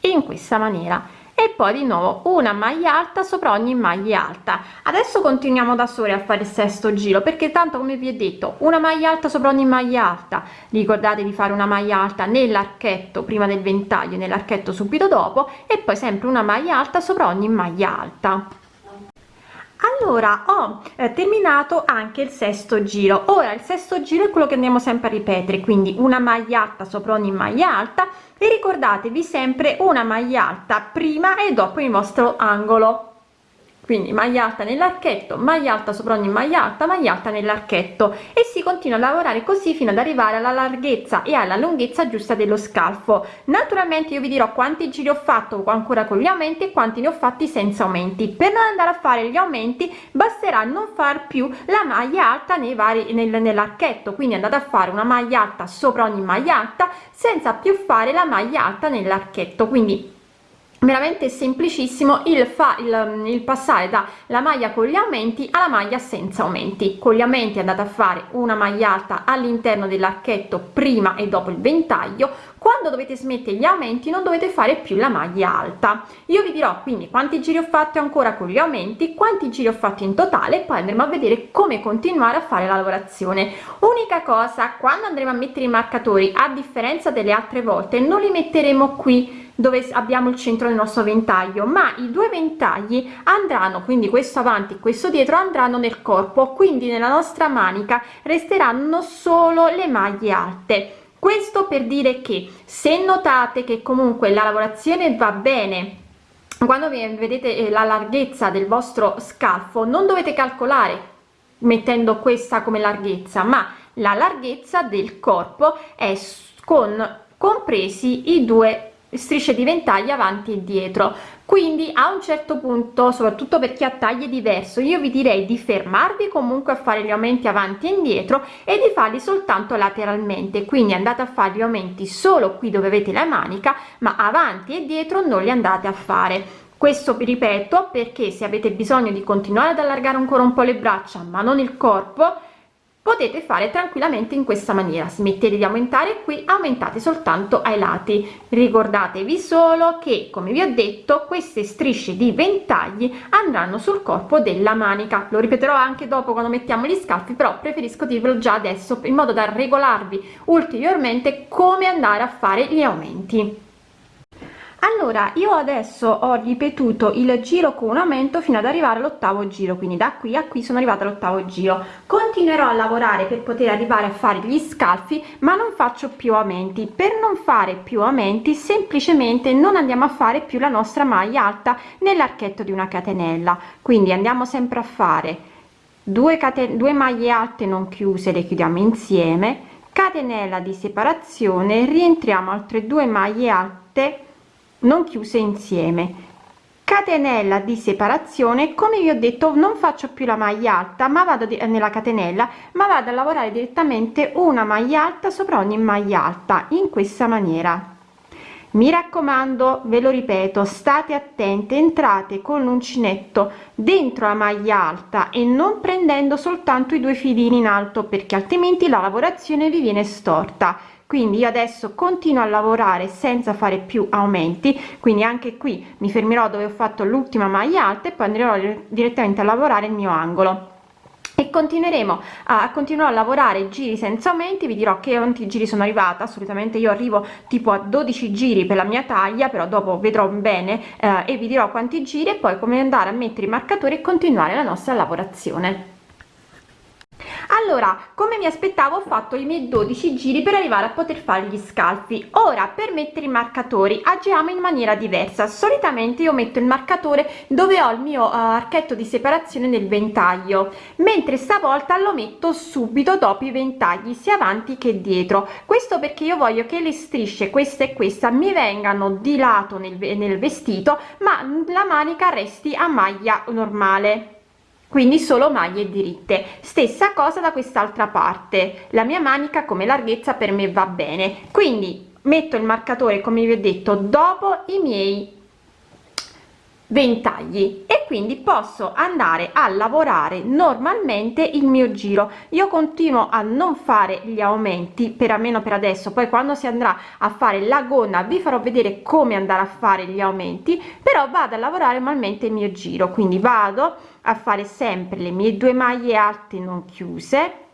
In questa maniera. E poi di nuovo una maglia alta sopra ogni maglia alta. Adesso continuiamo da sole a fare il sesto giro perché tanto come vi ho detto una maglia alta sopra ogni maglia alta. Ricordate di fare una maglia alta nell'archetto prima del ventaglio nell'archetto subito dopo e poi sempre una maglia alta sopra ogni maglia alta allora ho eh, terminato anche il sesto giro. Ora il sesto giro è quello che andiamo sempre a ripetere quindi una maglia alta sopra ogni maglia alta. E ricordatevi sempre una maglia alta prima e dopo il vostro angolo quindi maglia alta nell'archetto maglia alta sopra ogni maglia alta maglia alta nell'archetto. E si continua a lavorare così fino ad arrivare alla larghezza e alla lunghezza giusta dello scalfo. Naturalmente io vi dirò quanti giri ho fatto ancora con gli aumenti e quanti ne ho fatti senza aumenti. Per non andare a fare gli aumenti basterà non far più la maglia alta nei vari nel, nell'archetto. Quindi andate a fare una maglia alta sopra ogni maglia alta senza più fare la maglia alta nell'archetto. Quindi veramente semplicissimo il fa il, il passare da la maglia con gli aumenti alla maglia senza aumenti. Con gli aumenti andate a fare una maglia alta all'interno dell'archetto prima e dopo il ventaglio quando dovete smettere gli aumenti non dovete fare più la maglia alta. Io vi dirò quindi quanti giri ho fatto ancora con gli aumenti quanti giri ho fatto in totale poi andremo a vedere come continuare a fare la lavorazione. Unica cosa quando andremo a mettere i marcatori a differenza delle altre volte non li metteremo qui dove abbiamo il centro del nostro ventaglio ma i due ventagli andranno quindi questo avanti questo dietro andranno nel corpo. Quindi nella nostra manica resteranno solo le maglie alte questo per dire che se notate che comunque la lavorazione va bene quando vedete eh, la larghezza del vostro scalfo non dovete calcolare mettendo questa come larghezza ma la larghezza del corpo è con compresi i due strisce di ventaglio avanti e dietro. Quindi a un certo punto soprattutto per chi ha taglie diverso io vi direi di fermarvi comunque a fare gli aumenti avanti e indietro e di farli soltanto lateralmente. Quindi andate a fare gli aumenti solo qui dove avete la manica ma avanti e dietro non li andate a fare. Questo vi ripeto perché se avete bisogno di continuare ad allargare ancora un po le braccia ma non il corpo potete fare tranquillamente in questa maniera. Smettete di aumentare qui aumentate soltanto ai lati. Ricordatevi solo che come vi ho detto queste strisce di ventagli andranno sul corpo della manica. Lo ripeterò anche dopo quando mettiamo gli scalfi però preferisco dirvelo già adesso in modo da regolarvi ulteriormente come andare a fare gli aumenti allora io adesso ho ripetuto il giro con un aumento fino ad arrivare all'ottavo giro quindi da qui a qui sono arrivata all'ottavo giro. Continuerò a lavorare per poter arrivare a fare gli scalfi ma non faccio più aumenti. Per non fare più aumenti semplicemente non andiamo a fare più la nostra maglia alta nell'archetto di una catenella. Quindi andiamo sempre a fare 2 catene 2 maglie alte non chiuse le chiudiamo insieme catenella di separazione rientriamo altre due maglie alte non chiuse insieme. Catenella di separazione come vi ho detto non faccio più la maglia alta ma vado nella catenella ma vado a lavorare direttamente una maglia alta sopra ogni maglia alta in questa maniera. Mi raccomando ve lo ripeto state attente entrate con l'uncinetto dentro la maglia alta e non prendendo soltanto i due filini in alto perché altrimenti la lavorazione vi viene storta quindi io adesso continuo a lavorare senza fare più aumenti. Quindi anche qui mi fermerò dove ho fatto l'ultima maglia alta e poi andrò direttamente a lavorare il mio angolo. E continueremo a continuare a lavorare giri senza aumenti. Vi dirò che quanti giri sono arrivata. Solitamente io arrivo tipo a 12 giri per la mia taglia però dopo vedrò bene eh, e vi dirò quanti giri e poi come andare a mettere i marcatori e continuare la nostra lavorazione allora come mi aspettavo ho fatto i miei 12 giri per arrivare a poter fare gli scalfi. Ora per mettere i marcatori agiamo in maniera diversa. Solitamente io metto il marcatore dove ho il mio uh, archetto di separazione nel ventaglio mentre stavolta lo metto subito dopo i ventagli sia avanti che dietro. Questo perché io voglio che le strisce questa e questa mi vengano di lato nel, nel vestito ma la manica resti a maglia normale quindi solo maglie diritte stessa cosa da quest'altra parte. La mia manica come larghezza per me va bene. Quindi metto il marcatore come vi ho detto dopo i miei ventagli. E quindi posso andare a lavorare normalmente il mio giro. Io continuo a non fare gli aumenti per almeno per adesso. Poi quando si andrà a fare la gonna vi farò vedere come andare a fare gli aumenti. Però vado a lavorare normalmente il mio giro. Quindi vado a fare sempre le mie due maglie alte non chiuse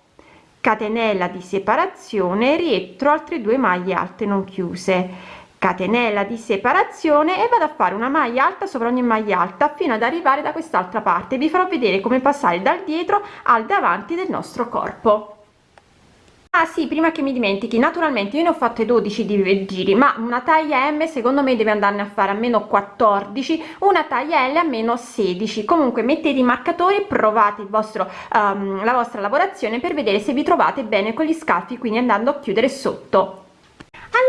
catenella di separazione rientro altre due maglie alte non chiuse. Catenella di separazione e vado a fare una maglia alta sopra ogni maglia alta fino ad arrivare da quest'altra parte. Vi farò vedere come passare dal dietro al davanti del nostro corpo Ah sì, prima che mi dimentichi, naturalmente io ne ho fatte 12 di giri, ma una taglia M secondo me deve andarne a fare almeno 14, una taglia L almeno 16. Comunque mettete i marcatori, provate il vostro, um, la vostra lavorazione per vedere se vi trovate bene con gli scalfi, quindi andando a chiudere sotto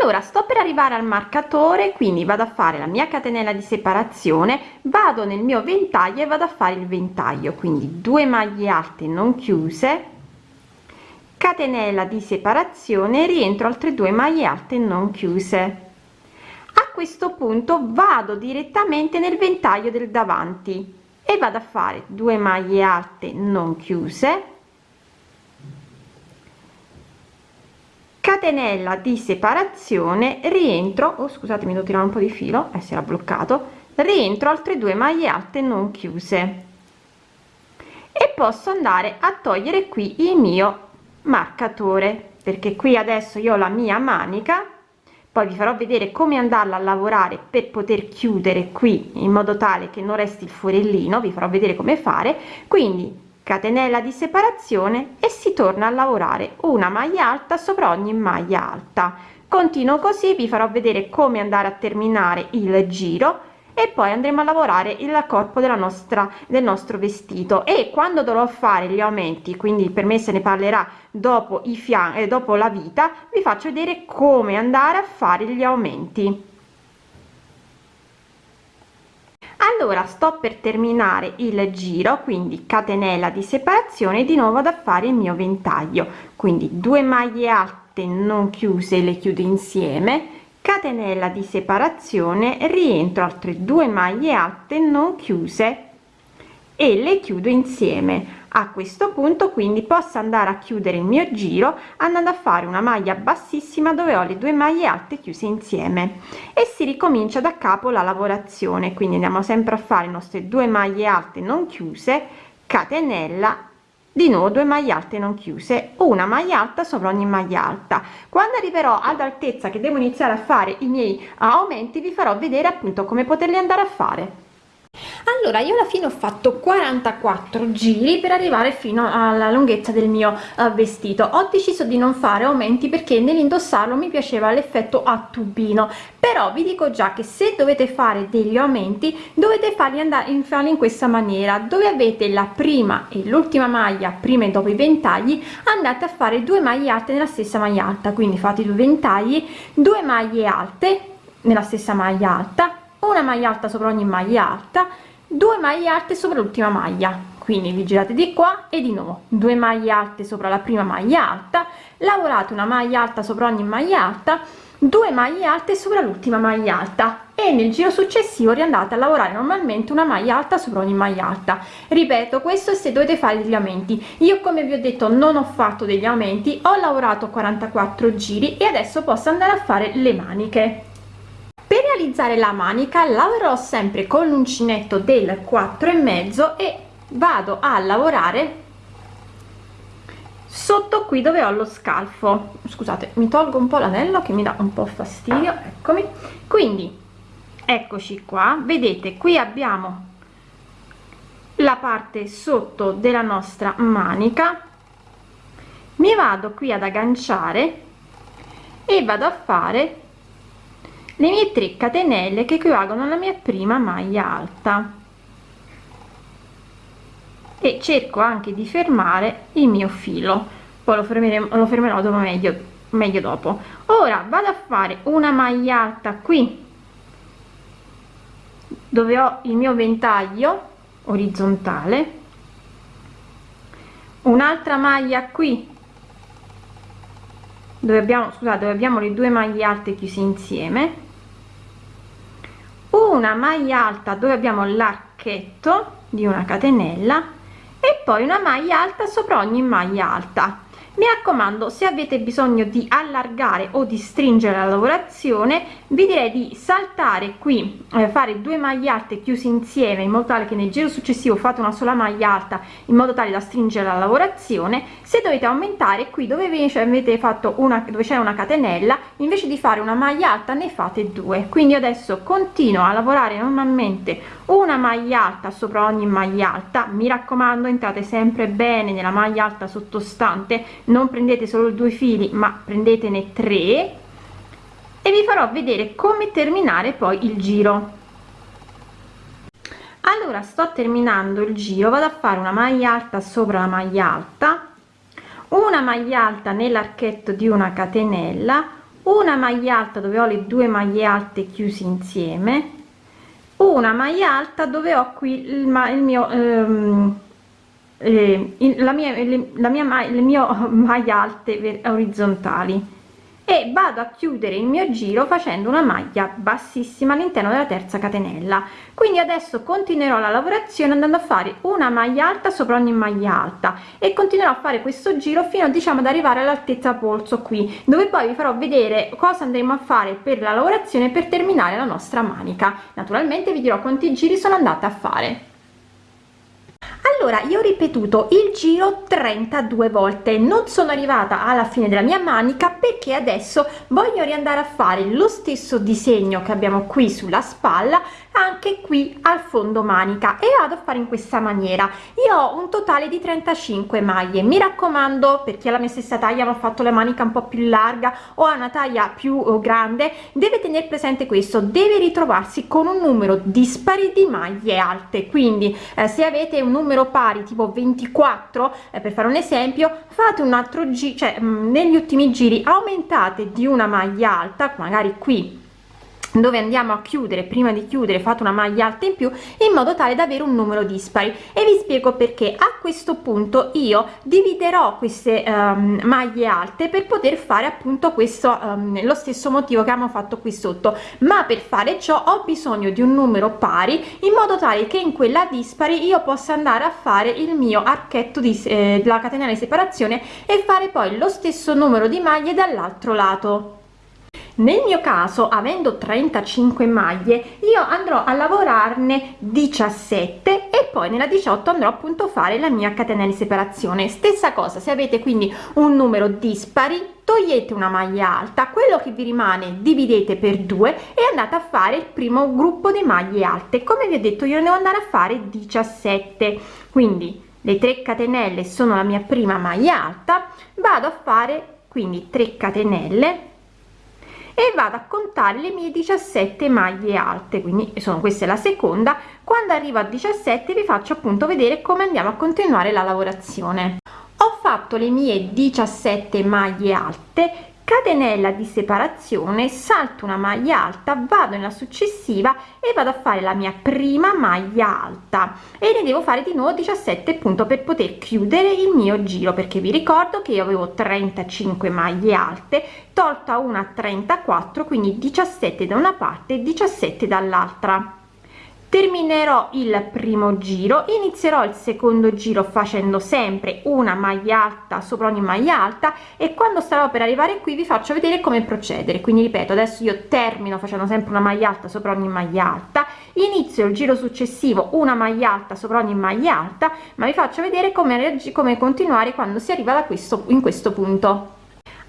allora sto per arrivare al marcatore quindi vado a fare la mia catenella di separazione vado nel mio ventaglio e vado a fare il ventaglio quindi due maglie alte non chiuse catenella di separazione rientro altre due maglie alte non chiuse. A questo punto vado direttamente nel ventaglio del davanti e vado a fare due maglie alte non chiuse. Catenella di separazione rientro oh, scusatemi devo tirare un po di filo eh, si era bloccato. Rientro altre due maglie alte non chiuse. E posso andare a togliere qui il mio marcatore perché qui adesso io ho la mia manica poi vi farò vedere come andarla a lavorare per poter chiudere qui in modo tale che non resti il forellino vi farò vedere come fare. Quindi catenella di separazione e si torna a lavorare una maglia alta sopra ogni maglia alta. Continuo così vi farò vedere come andare a terminare il giro e poi andremo a lavorare il corpo della nostra del nostro vestito. E quando dovrò fare gli aumenti quindi per me se ne parlerà dopo i fianchi e dopo la vita vi faccio vedere come andare a fare gli aumenti. Allora sto per terminare il giro quindi catenella di separazione di nuovo da fare il mio ventaglio. Quindi due maglie alte non chiuse le chiudo insieme catenella di separazione rientro altre due maglie alte non chiuse e le chiudo insieme. A questo punto quindi posso andare a chiudere il mio giro andando a fare una maglia bassissima dove ho le due maglie alte chiuse insieme. E si ricomincia da capo la lavorazione. Quindi andiamo sempre a fare le nostre due maglie alte non chiuse catenella di nuovo 2 maglie alte non chiuse una maglia alta sopra ogni maglia alta. Quando arriverò ad altezza che devo iniziare a fare i miei aumenti vi farò vedere appunto come poterli andare a fare allora io alla fine ho fatto 44 giri per arrivare fino alla lunghezza del mio uh, vestito. Ho deciso di non fare aumenti perché nell'indossarlo mi piaceva l'effetto a tubino. Però vi dico già che se dovete fare degli aumenti dovete farli andare in farli in questa maniera. Dove avete la prima e l'ultima maglia prima e dopo i ventagli andate a fare due maglie alte nella stessa maglia alta. Quindi fate due ventagli due maglie alte nella stessa maglia alta una maglia alta sopra ogni maglia alta due maglie alte sopra l'ultima maglia. Quindi vi girate di qua e di nuovo. Due maglie alte sopra la prima maglia alta lavorate una maglia alta sopra ogni maglia alta due maglie alte sopra l'ultima maglia alta. E nel giro successivo riandate a lavorare normalmente una maglia alta sopra ogni maglia alta. Ripeto questo se dovete fare degli aumenti io come vi ho detto non ho fatto degli aumenti ho lavorato 44 giri e adesso posso andare a fare le maniche per realizzare la manica lavorerò sempre con l'uncinetto del 4 e mezzo e vado a lavorare sotto qui dove ho lo scalfo. Scusate mi tolgo un po l'anello che mi dà un po fastidio eccomi. Quindi eccoci qua. Vedete qui abbiamo la parte sotto della nostra manica. Mi vado qui ad agganciare e vado a fare le mie 3 catenelle che equivalgono alla mia prima maglia alta. E cerco anche di fermare il mio filo. Poi lo fermeremo lo fermerò dopo meglio meglio dopo. Ora vado a fare una maglia alta qui dove ho il mio ventaglio orizzontale. Un'altra maglia qui dove abbiamo scusate dove abbiamo le due maglie alte chiuse insieme una maglia alta dove abbiamo l'archetto di una catenella e poi una maglia alta sopra ogni maglia alta mi raccomando se avete bisogno di allargare o di stringere la lavorazione vi direi di saltare qui eh, fare due maglie alte chiuse insieme in modo tale che nel giro successivo fate una sola maglia alta in modo tale da stringere la lavorazione. Se dovete aumentare qui dove invece avete fatto una dove c'è una catenella invece di fare una maglia alta ne fate due. Quindi adesso continuo a lavorare normalmente una maglia alta sopra ogni maglia alta. Mi raccomando entrate sempre bene nella maglia alta sottostante. Non prendete solo due fili ma prendetene tre. E vi farò vedere come terminare poi il giro. Allora sto terminando il giro. Vado a fare una maglia alta sopra la maglia alta. Una maglia alta nell'archetto di una catenella. Una maglia alta dove ho le due maglie alte chiuse insieme una maglia alta dove ho qui il, il mio ehm, eh, la mia, le, la mia le mie (laughs) maglie alte orizzontali e vado a chiudere il mio giro facendo una maglia bassissima all'interno della terza catenella. Quindi adesso continuerò la lavorazione andando a fare una maglia alta sopra ogni maglia alta e continuerò a fare questo giro fino diciamo ad arrivare all'altezza polso qui dove poi vi farò vedere cosa andremo a fare per la lavorazione per terminare la nostra manica. Naturalmente vi dirò quanti giri sono andata a fare allora io ho ripetuto il giro 32 volte. Non sono arrivata alla fine della mia manica perché adesso voglio riandare a fare lo stesso disegno che abbiamo qui sulla spalla anche qui al fondo manica e vado a fare in questa maniera. Io ho un totale di 35 maglie. Mi raccomando per chi ha la mia stessa taglia ma ha fatto la manica un po più larga o ha una taglia più eh, grande deve tenere presente questo. Deve ritrovarsi con un numero dispari di maglie alte. Quindi eh, se avete un numero pari tipo 24 eh, per fare un esempio fate un altro giro cioè mh, negli ultimi giri aumentate di una maglia alta magari qui dove andiamo a chiudere prima di chiudere fate una maglia alta in più in modo tale da avere un numero dispari. E vi spiego perché. A questo punto io dividerò queste um, maglie alte per poter fare appunto questo um, lo stesso motivo che abbiamo fatto qui sotto. Ma per fare ciò ho bisogno di un numero pari in modo tale che in quella dispari io possa andare a fare il mio archetto di eh, la catenella di separazione e fare poi lo stesso numero di maglie dall'altro lato nel mio caso avendo 35 maglie io andrò a lavorarne 17 e poi nella 18 andrò appunto a fare la mia catenella di separazione. Stessa cosa se avete quindi un numero dispari togliete una maglia alta quello che vi rimane dividete per due e andate a fare il primo gruppo di maglie alte. Come vi ho detto io ne devo andare a fare 17 quindi le 3 catenelle sono la mia prima maglia alta vado a fare quindi 3 catenelle e vado a contare le mie 17 maglie alte. Quindi sono questa è la seconda. Quando arrivo a 17 vi faccio appunto vedere come andiamo a continuare la lavorazione. Ho fatto le mie 17 maglie alte catenella di separazione salto una maglia alta vado nella successiva e vado a fare la mia prima maglia alta. E ne devo fare di nuovo 17 appunto per poter chiudere il mio giro perché vi ricordo che io avevo 35 maglie alte tolta una 34 quindi 17 da una parte e 17 dall'altra terminerò il primo giro inizierò il secondo giro facendo sempre una maglia alta sopra ogni maglia alta e quando starò per arrivare qui vi faccio vedere come procedere. Quindi ripeto adesso io termino facendo sempre una maglia alta sopra ogni maglia alta inizio il giro successivo una maglia alta sopra ogni maglia alta ma vi faccio vedere come, come continuare quando si arriva da questo in questo punto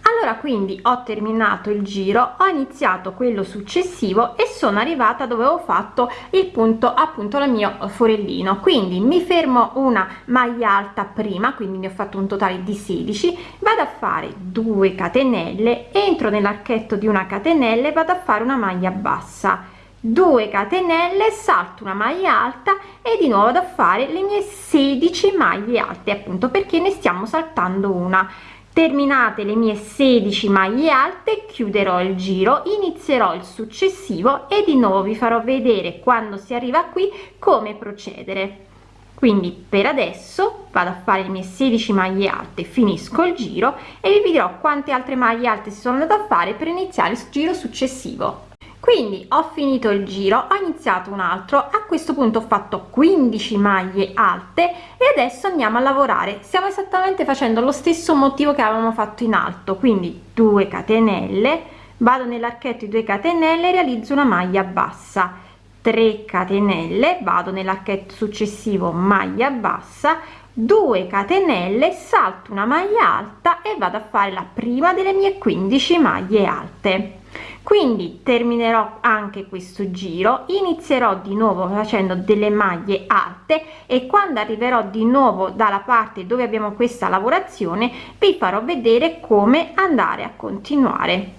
allora quindi ho terminato il giro ho iniziato quello successivo e sono arrivata dove ho fatto il punto appunto la mio forellino. Quindi mi fermo una maglia alta prima quindi ne ho fatto un totale di 16 vado a fare 2 catenelle entro nell'archetto di una catenella e vado a fare una maglia bassa. 2 catenelle salto una maglia alta e di nuovo vado a fare le mie 16 maglie alte appunto perché ne stiamo saltando una terminate le mie 16 maglie alte chiuderò il giro inizierò il successivo e di nuovo vi farò vedere quando si arriva qui come procedere. Quindi per adesso vado a fare le mie 16 maglie alte finisco il giro e vi dirò quante altre maglie alte si sono andate a fare per iniziare il giro successivo quindi ho finito il giro ho iniziato un altro. A questo punto ho fatto 15 maglie alte e adesso andiamo a lavorare. Stiamo esattamente facendo lo stesso motivo che avevamo fatto in alto. Quindi 2 catenelle vado nell'archetto di 2 catenelle realizzo una maglia bassa. 3 catenelle vado nell'archetto successivo maglia bassa. 2 catenelle salto una maglia alta e vado a fare la prima delle mie 15 maglie alte quindi terminerò anche questo giro inizierò di nuovo facendo delle maglie alte e quando arriverò di nuovo dalla parte dove abbiamo questa lavorazione vi farò vedere come andare a continuare.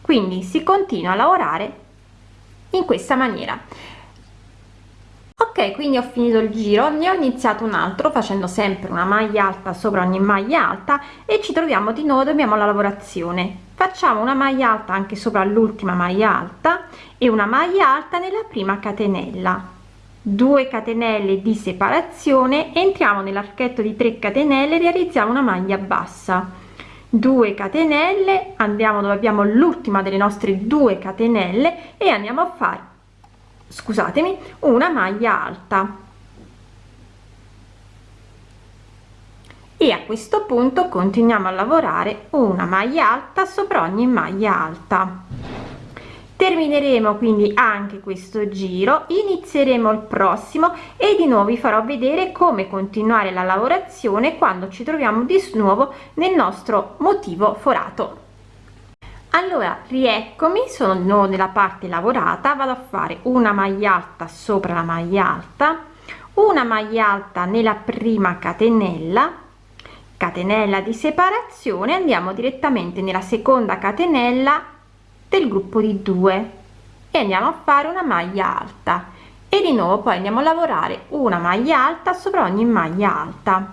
Quindi si continua a lavorare in questa maniera ok quindi ho finito il giro ne ho iniziato un altro facendo sempre una maglia alta sopra ogni maglia alta e ci troviamo di nuovo abbiamo la lavorazione. Facciamo una maglia alta anche sopra l'ultima maglia alta e una maglia alta nella prima catenella. 2 catenelle di separazione entriamo nell'archetto di 3 catenelle realizziamo una maglia bassa. 2 catenelle andiamo dove abbiamo l'ultima delle nostre 2 catenelle e andiamo a fare scusatemi una maglia alta. E a questo punto continuiamo a lavorare una maglia alta sopra ogni maglia alta. Termineremo quindi anche questo giro inizieremo il prossimo e di nuovo vi farò vedere come continuare la lavorazione quando ci troviamo di nuovo nel nostro motivo forato allora rieccomi sono nella parte lavorata vado a fare una maglia alta sopra la maglia alta una maglia alta nella prima catenella catenella di separazione andiamo direttamente nella seconda catenella del gruppo di 2 e andiamo a fare una maglia alta. E di nuovo poi andiamo a lavorare una maglia alta sopra ogni maglia alta.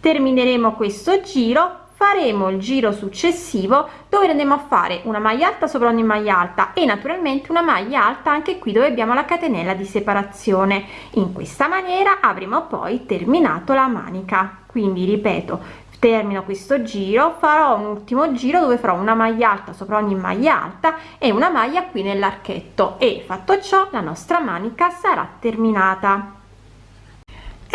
Termineremo questo giro faremo il giro successivo dove andiamo a fare una maglia alta sopra ogni maglia alta e naturalmente una maglia alta anche qui dove abbiamo la catenella di separazione. In questa maniera avremo poi terminato la manica. Quindi ripeto termino questo giro farò un ultimo giro dove farò una maglia alta sopra ogni maglia alta e una maglia qui nell'archetto. E fatto ciò la nostra manica sarà terminata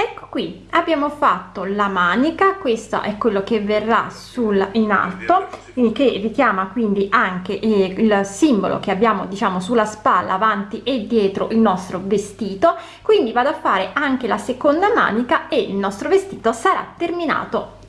ecco qui abbiamo fatto la manica questo è quello che verrà sul in alto che richiama quindi anche il simbolo che abbiamo diciamo sulla spalla avanti e dietro il nostro vestito. Quindi vado a fare anche la seconda manica e il nostro vestito sarà terminato